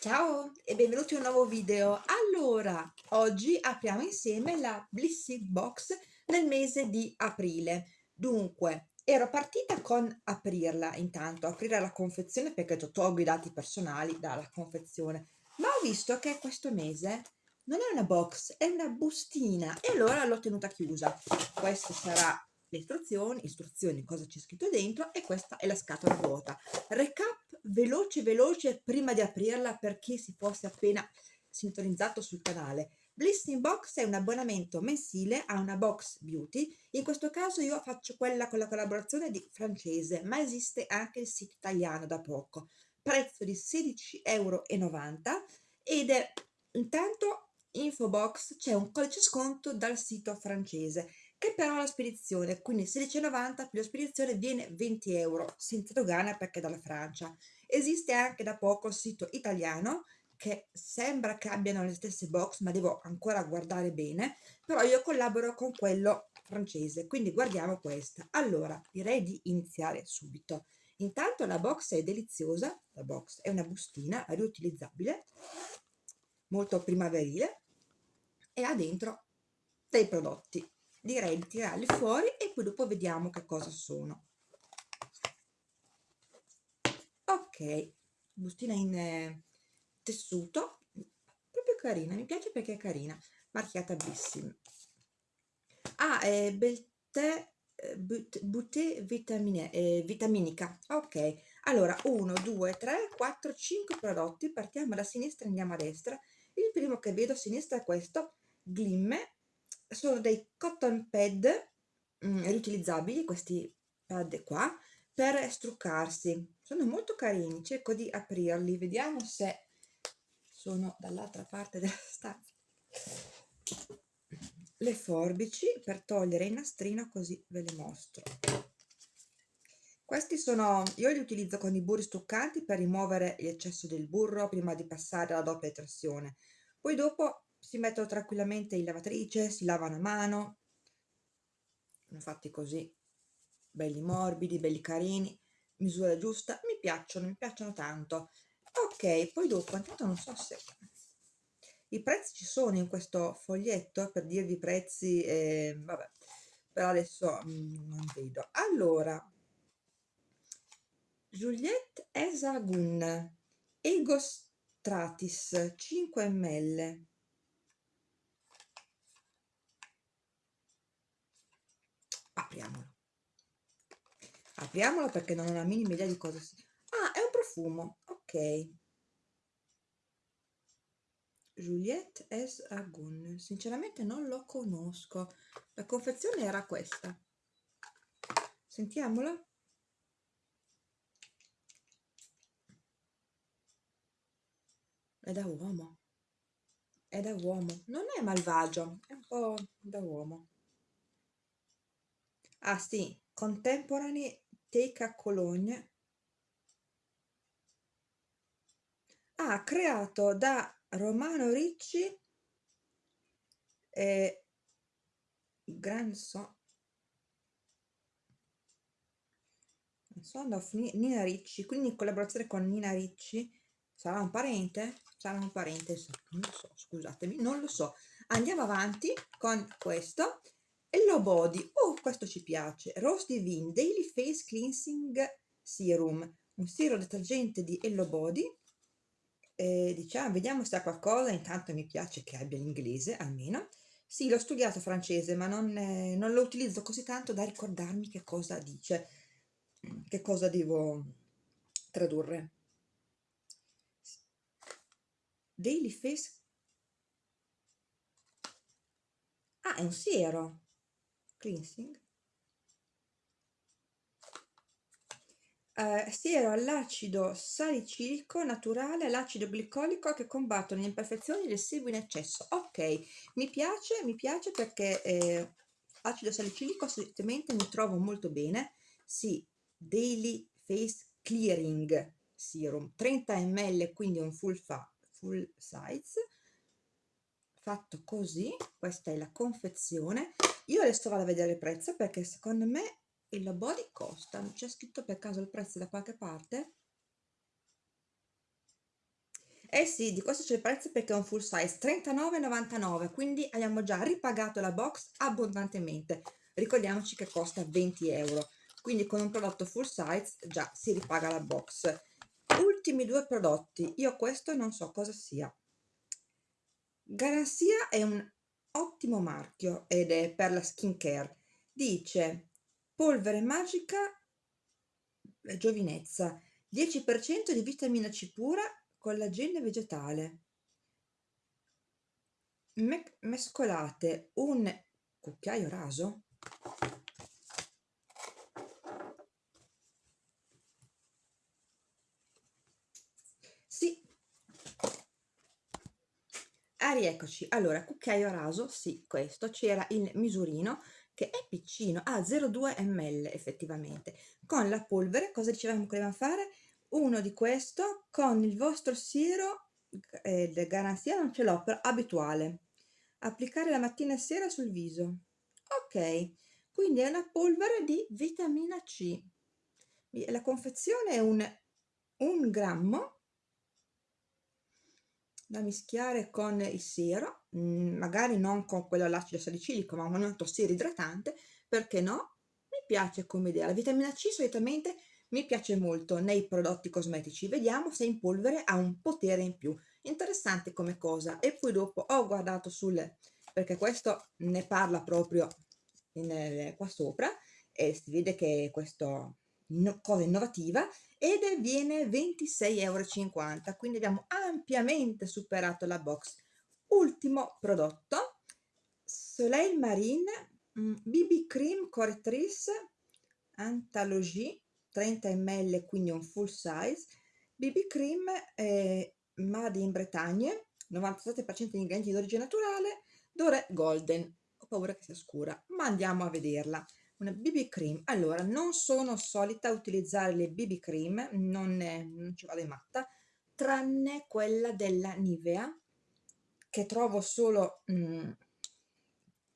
Ciao e benvenuti in un nuovo video. Allora, oggi apriamo insieme la Blissy Box nel mese di aprile. Dunque, ero partita con aprirla intanto, aprire la confezione perché tolgo i dati personali dalla confezione, ma ho visto che questo mese non è una box, è una bustina e allora l'ho tenuta chiusa. Questa sarà le istruzioni, istruzioni cosa c'è scritto dentro e questa è la scatola vuota. Recap veloce veloce prima di aprirla per chi si fosse appena sintonizzato sul canale. Blissing Box è un abbonamento mensile a una box beauty, in questo caso io faccio quella con la collaborazione di francese, ma esiste anche il sito italiano da poco, prezzo di 16,90 euro ed è intanto info box c'è un codice sconto dal sito francese che però la spedizione, quindi 16,90 più la spedizione viene 20 euro, senza dogana perché è dalla Francia. Esiste anche da poco il sito italiano, che sembra che abbiano le stesse box, ma devo ancora guardare bene, però io collaboro con quello francese, quindi guardiamo questa. Allora, direi di iniziare subito. Intanto la box è deliziosa, la box è una bustina riutilizzabile, molto primaverile, e ha dentro dei prodotti direi di tirarli fuori e poi dopo vediamo che cosa sono. Ok bustina in eh, tessuto. Proprio carina mi piace perché è carina. Marchiata Blissim ah è Belte Butte vitamine, eh, vitaminica. Ok allora 1 2 3 4 5 prodotti. Partiamo da sinistra andiamo a destra. Il primo che vedo a sinistra è questo glimme sono dei cotton pad mm, riutilizzabili questi pad qua per struccarsi. Sono molto carini cerco di aprirli vediamo se sono dall'altra parte della stanza. Le forbici per togliere il nastrino così ve le mostro. Questi sono io li utilizzo con i burri struccanti per rimuovere l'eccesso del burro prima di passare alla doppia detersione poi dopo si mettono tranquillamente in lavatrice, si lavano a mano, sono fatti così, belli morbidi, belli carini, misura giusta, mi piacciono, mi piacciono tanto. Ok, poi dopo, intanto non so se i prezzi ci sono in questo foglietto per dirvi i prezzi, eh, vabbè, però adesso mm, non vedo. Allora, Juliette Esagun, Egostratis 5 ml, apriamolo. Apriamolo perché non ho la minima idea di cosa sia. Ah è un profumo ok. Juliette S. Agun. Sinceramente non lo conosco. La confezione era questa. Sentiamolo è da uomo. È da uomo. Non è malvagio è un po' da uomo ah sì, Contemporary Take a Cologne. Ah, creato da Romano Ricci e grandson son of Nina Ricci quindi in collaborazione con Nina Ricci. Sarà un parente? sarà un parente non lo so scusatemi non lo so. Andiamo avanti con questo. Hello Body, oh questo ci piace, Rose Divine Daily Face Cleansing Serum, un siero detergente di Hello Body, eh, diciamo, vediamo se ha qualcosa, intanto mi piace che abbia l'inglese almeno, sì l'ho studiato francese ma non, eh, non lo utilizzo così tanto da ricordarmi che cosa dice, che cosa devo tradurre. Daily Face Ah, è un siero cleansing. Eh, siero all'acido salicilico naturale all'acido glicolico che combattono le imperfezioni del sebo in eccesso. Ok mi piace mi piace perché eh, acido salicilico solitamente mi trovo molto bene. Sì daily face clearing serum 30 ml quindi un full, fa, full size. Fatto così questa è la confezione io adesso vado a vedere il prezzo perché secondo me il body costa c'è scritto per caso il prezzo da qualche parte Eh sì, di questo c'è il prezzo perché è un full size, 39,99, quindi abbiamo già ripagato la box abbondantemente. Ricordiamoci che costa 20 euro, quindi con un prodotto full size già si ripaga la box. Ultimi due prodotti, io questo non so cosa sia. Garanzia è un ottimo marchio ed è per la skincare. Dice polvere magica giovinezza, 10% di vitamina C pura, collagene vegetale. Me mescolate un cucchiaio raso Sì. Ah, rieccoci. Allora, cucchiaio raso, sì, questo, c'era il misurino che è piccino, ha 0,2 ml effettivamente. Con la polvere, cosa dicevamo che dobbiamo fare? Uno di questo con il vostro siero, eh, garanzia non ce l'ho, però abituale. Applicare la mattina e sera sul viso. Ok, quindi è una polvere di vitamina C. La confezione è un, un grammo da mischiare con il siero, mm, magari non con quello all'acido salicilico, ma con un altro siero idratante, perché no? Mi piace come idea. La vitamina C solitamente mi piace molto nei prodotti cosmetici. Vediamo se in polvere ha un potere in più. Interessante come cosa. E poi dopo ho guardato sul... perché questo ne parla proprio in, eh, qua sopra e si vede che questo no, cosa innovativa ed viene 26,50 euro quindi abbiamo ampiamente superato la box. Ultimo prodotto Soleil Marine BB mm, Cream Correctrice Anthologie 30 ml quindi un full size. BB Cream eh, Made in Bretagne 97% di ingredienti d'origine naturale Dore Golden. Ho paura che sia scura ma andiamo a vederla una BB cream. Allora non sono solita utilizzare le BB cream non, non ci vado in matta tranne quella della Nivea che trovo solo mm,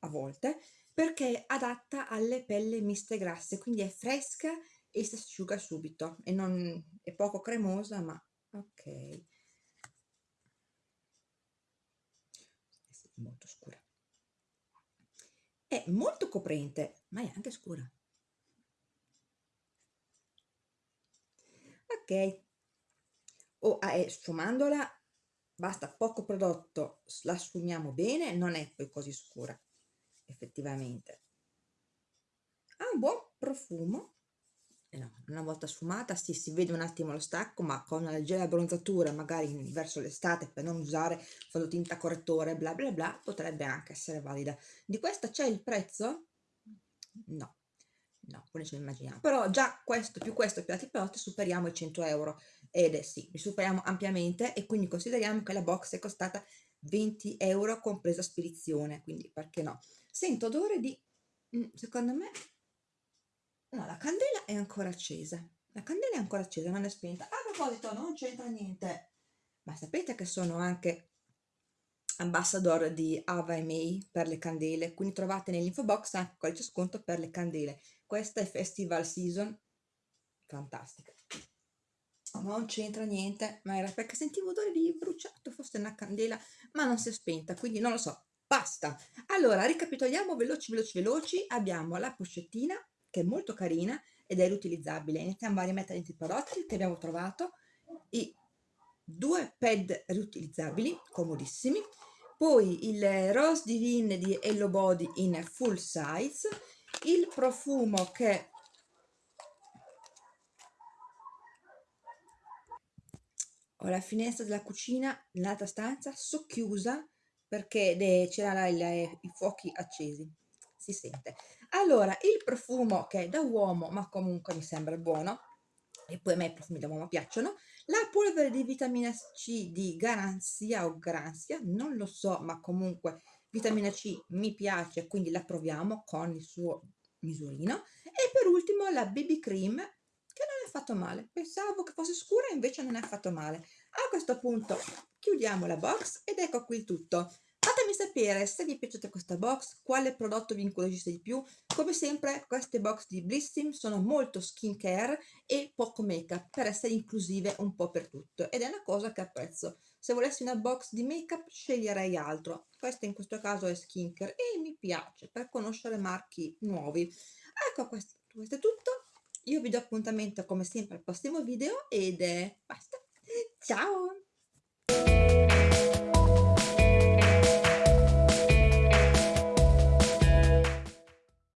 a volte perché è adatta alle pelle miste grasse quindi è fresca e si asciuga subito. E non è poco cremosa ma ok. Molto scura è molto coprente ma è anche scura. Ok. O oh, eh, sfumandola basta poco prodotto la sfumiamo bene non è poi così scura effettivamente. Ha un buon profumo no, una volta sfumata sì, si vede un attimo lo stacco ma con una leggera abbronzatura magari verso l'estate per non usare fondotinta correttore bla bla bla potrebbe anche essere valida. Di questa c'è il prezzo? no. No, quello ce lo immaginiamo. Però già questo più questo più altri prodotti superiamo i 100 euro. Ed è sì, li superiamo ampiamente e quindi consideriamo che la box è costata 20 euro compresa spedizione quindi perché no? Sento odore di mm, secondo me No, la candela è ancora accesa. La candela è ancora accesa, non è spenta. A proposito, non c'entra niente. Ma sapete che sono anche ambassador di Ava e May per le candele, quindi trovate nell'info box anche codice sconto per le candele. Questa è Festival Season, fantastica. Non c'entra niente, ma era perché sentivo odore di bruciato, forse una candela, ma non si è spenta, quindi non lo so. Basta. Allora, ricapitoliamo veloci, veloci, veloci. Abbiamo la pochettina che è molto carina ed è riutilizzabile. Iniziamo a rimettere i prodotti che abbiamo trovato, i due pad riutilizzabili, comodissimi, poi il Rose Divine di Hello Body in full size, il profumo che ho la finestra della cucina nell'altra stanza socchiusa perché c'erano i fuochi accesi. Si sente allora il profumo che è da uomo ma comunque mi sembra buono e poi a me i profumi da uomo piacciono la polvere di vitamina C di garanzia o garanzia non lo so ma comunque vitamina C mi piace quindi la proviamo con il suo misurino. E per ultimo la BB cream che non è affatto male. Pensavo che fosse scura invece non è affatto male. A questo punto chiudiamo la box ed ecco qui tutto Fatemi sapere se vi è piaciuta questa box, quale prodotto vi incuriosisce di più. Come sempre queste box di Blissim sono molto skincare e poco make up per essere inclusive un po' per tutto ed è una cosa che apprezzo. Se volessi una box di make up sceglierei altro, questa in questo caso è skincare e mi piace per conoscere marchi nuovi. Ecco questo, questo è tutto, io vi do appuntamento come sempre al prossimo video ed è basta. Ciao!